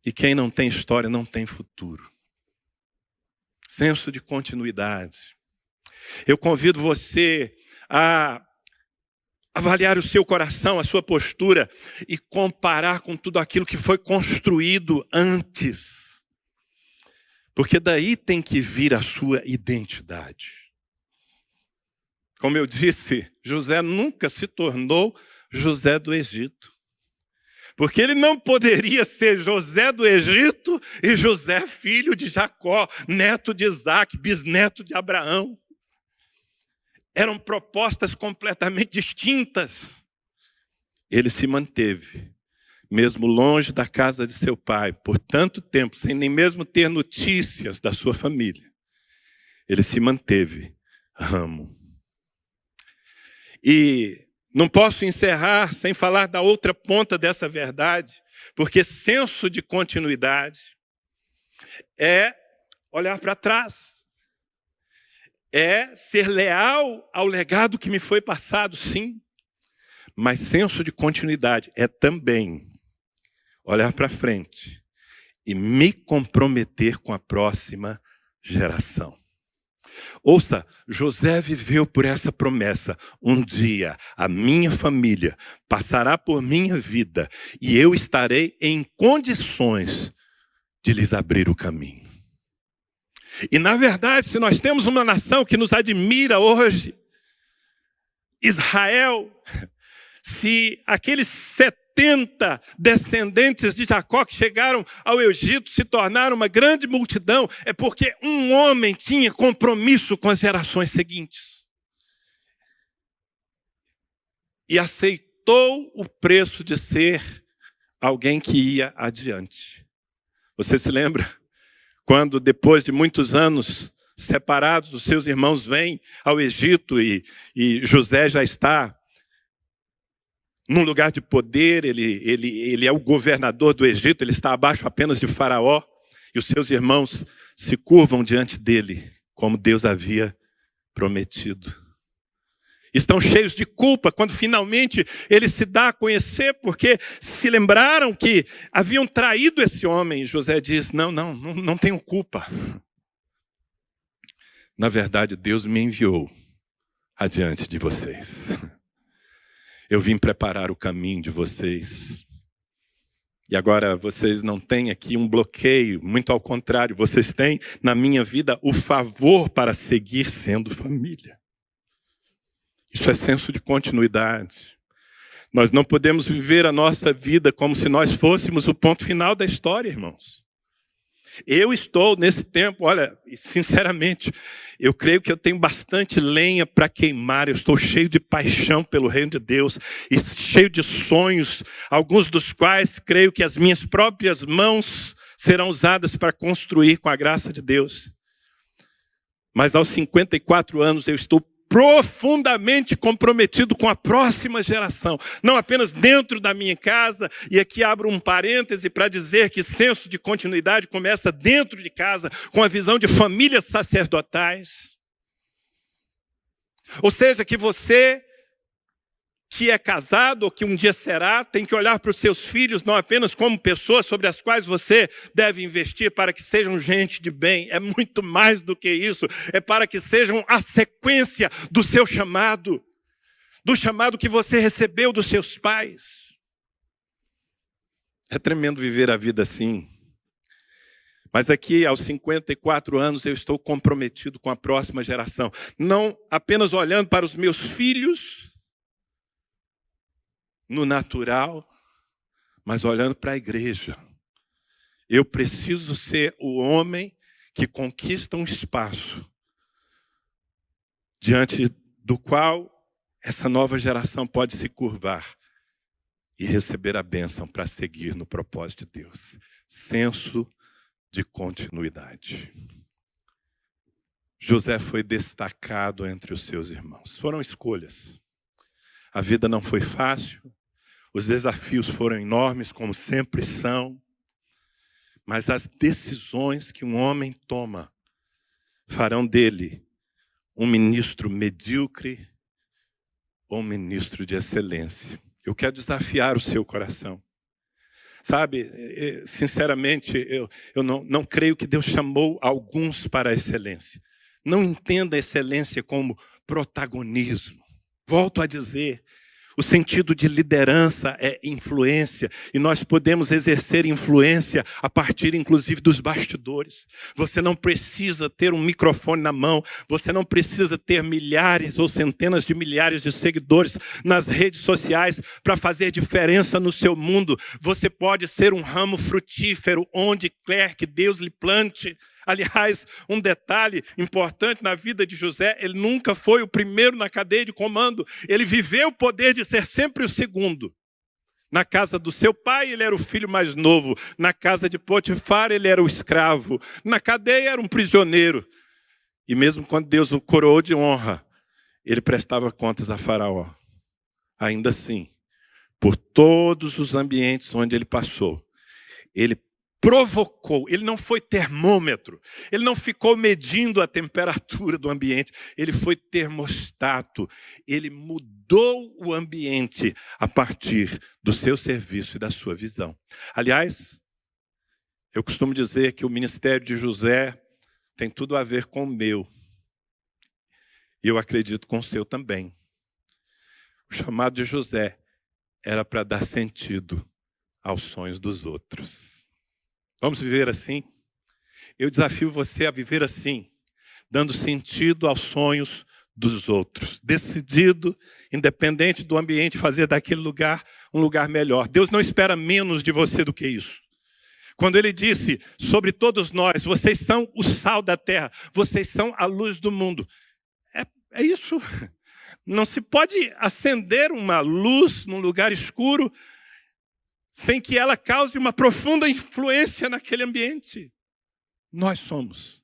E quem não tem história não tem futuro senso de continuidade. Eu convido você a avaliar o seu coração, a sua postura e comparar com tudo aquilo que foi construído antes. Porque daí tem que vir a sua identidade. Como eu disse, José nunca se tornou José do Egito. Porque ele não poderia ser José do Egito e José, filho de Jacó, neto de Isaac, bisneto de Abraão. Eram propostas completamente distintas. Ele se manteve, mesmo longe da casa de seu pai, por tanto tempo, sem nem mesmo ter notícias da sua família. Ele se manteve ramo. E não posso encerrar sem falar da outra ponta dessa verdade, porque senso de continuidade é olhar para trás, é ser leal ao legado que me foi passado, sim, mas senso de continuidade é também olhar para frente e me comprometer com a próxima geração. Ouça, José viveu por essa promessa. Um dia a minha família passará por minha vida e eu estarei em condições de lhes abrir o caminho. E na verdade, se nós temos uma nação que nos admira hoje, Israel, se aqueles 70 descendentes de Jacó que chegaram ao Egito se tornaram uma grande multidão, é porque um homem tinha compromisso com as gerações seguintes. E aceitou o preço de ser alguém que ia adiante. Você se lembra? Quando, depois de muitos anos separados, os seus irmãos vêm ao Egito e, e José já está num lugar de poder, ele, ele, ele é o governador do Egito, ele está abaixo apenas de Faraó. E os seus irmãos se curvam diante dele, como Deus havia prometido. Estão cheios de culpa quando finalmente ele se dá a conhecer, porque se lembraram que haviam traído esse homem. José diz: Não, não, não, não tenho culpa. Na verdade, Deus me enviou adiante de vocês. Eu vim preparar o caminho de vocês. E agora vocês não têm aqui um bloqueio, muito ao contrário, vocês têm na minha vida o favor para seguir sendo família. Isso é senso de continuidade. Nós não podemos viver a nossa vida como se nós fôssemos o ponto final da história, irmãos. Eu estou nesse tempo, olha, sinceramente, eu creio que eu tenho bastante lenha para queimar, eu estou cheio de paixão pelo reino de Deus e cheio de sonhos, alguns dos quais creio que as minhas próprias mãos serão usadas para construir com a graça de Deus. Mas aos 54 anos eu estou profundamente comprometido com a próxima geração, não apenas dentro da minha casa, e aqui abro um parêntese para dizer que senso de continuidade começa dentro de casa, com a visão de famílias sacerdotais. Ou seja, que você que é casado ou que um dia será, tem que olhar para os seus filhos não apenas como pessoas sobre as quais você deve investir para que sejam gente de bem, é muito mais do que isso, é para que sejam a sequência do seu chamado, do chamado que você recebeu dos seus pais. É tremendo viver a vida assim. Mas aqui, aos 54 anos, eu estou comprometido com a próxima geração. Não apenas olhando para os meus filhos, no natural, mas olhando para a igreja. Eu preciso ser o homem que conquista um espaço diante do qual essa nova geração pode se curvar e receber a bênção para seguir no propósito de Deus. Senso de continuidade. José foi destacado entre os seus irmãos. Foram escolhas. A vida não foi fácil, os desafios foram enormes, como sempre são, mas as decisões que um homem toma farão dele um ministro medíocre ou um ministro de excelência. Eu quero desafiar o seu coração. Sabe, eh, eh, sinceramente, eu, eu não, não creio que Deus chamou alguns para a excelência. Não entenda a excelência como protagonismo. Volto a dizer, o sentido de liderança é influência, e nós podemos exercer influência a partir, inclusive, dos bastidores. Você não precisa ter um microfone na mão, você não precisa ter milhares ou centenas de milhares de seguidores nas redes sociais para fazer diferença no seu mundo. Você pode ser um ramo frutífero onde quer que Deus lhe plante. Aliás, um detalhe importante na vida de José, ele nunca foi o primeiro na cadeia de comando. Ele viveu o poder de ser sempre o segundo. Na casa do seu pai, ele era o filho mais novo. Na casa de Potifar, ele era o escravo. Na cadeia, era um prisioneiro. E mesmo quando Deus o coroou de honra, ele prestava contas a Faraó. Ainda assim, por todos os ambientes onde ele passou, ele provocou, ele não foi termômetro, ele não ficou medindo a temperatura do ambiente, ele foi termostato, ele mudou o ambiente a partir do seu serviço e da sua visão. Aliás, eu costumo dizer que o ministério de José tem tudo a ver com o meu, e eu acredito com o seu também. O chamado de José era para dar sentido aos sonhos dos outros. Vamos viver assim? Eu desafio você a viver assim, dando sentido aos sonhos dos outros, decidido, independente do ambiente, fazer daquele lugar um lugar melhor. Deus não espera menos de você do que isso. Quando ele disse sobre todos nós, vocês são o sal da terra, vocês são a luz do mundo. É, é isso. Não se pode acender uma luz num lugar escuro sem que ela cause uma profunda influência naquele ambiente. Nós somos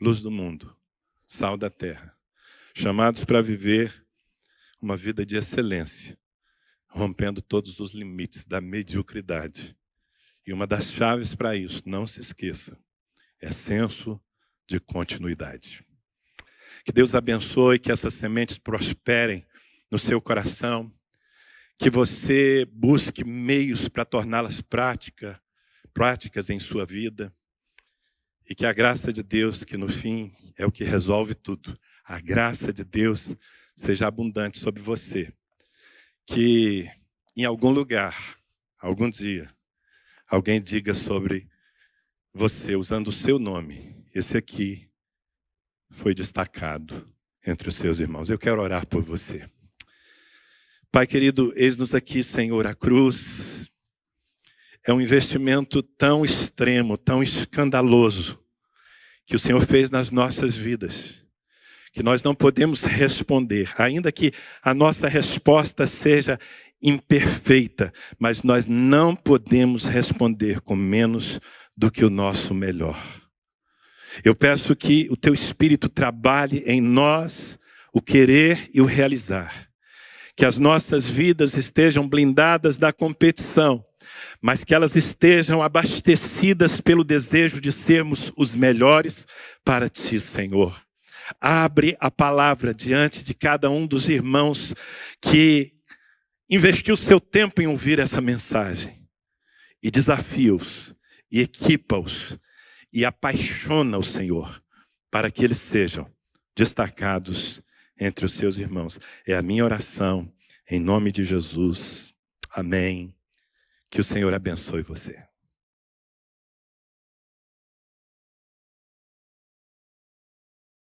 luz do mundo, sal da terra, chamados para viver uma vida de excelência, rompendo todos os limites da mediocridade. E uma das chaves para isso, não se esqueça, é senso de continuidade. Que Deus abençoe, que essas sementes prosperem no seu coração, que você busque meios para torná-las prática, práticas em sua vida, e que a graça de Deus, que no fim é o que resolve tudo, a graça de Deus seja abundante sobre você. Que em algum lugar, algum dia, alguém diga sobre você, usando o seu nome, esse aqui foi destacado entre os seus irmãos. Eu quero orar por você. Pai querido, eis-nos aqui, Senhor, a cruz é um investimento tão extremo, tão escandaloso, que o Senhor fez nas nossas vidas, que nós não podemos responder, ainda que a nossa resposta seja imperfeita, mas nós não podemos responder com menos do que o nosso melhor. Eu peço que o teu Espírito trabalhe em nós o querer e o realizar. Que as nossas vidas estejam blindadas da competição, mas que elas estejam abastecidas pelo desejo de sermos os melhores para ti, Senhor. Abre a palavra diante de cada um dos irmãos que investiu seu tempo em ouvir essa mensagem e desafia-os e equipa-os e apaixona o Senhor para que eles sejam destacados entre os seus irmãos. É a minha oração em nome de Jesus. Amém. Que o Senhor abençoe você.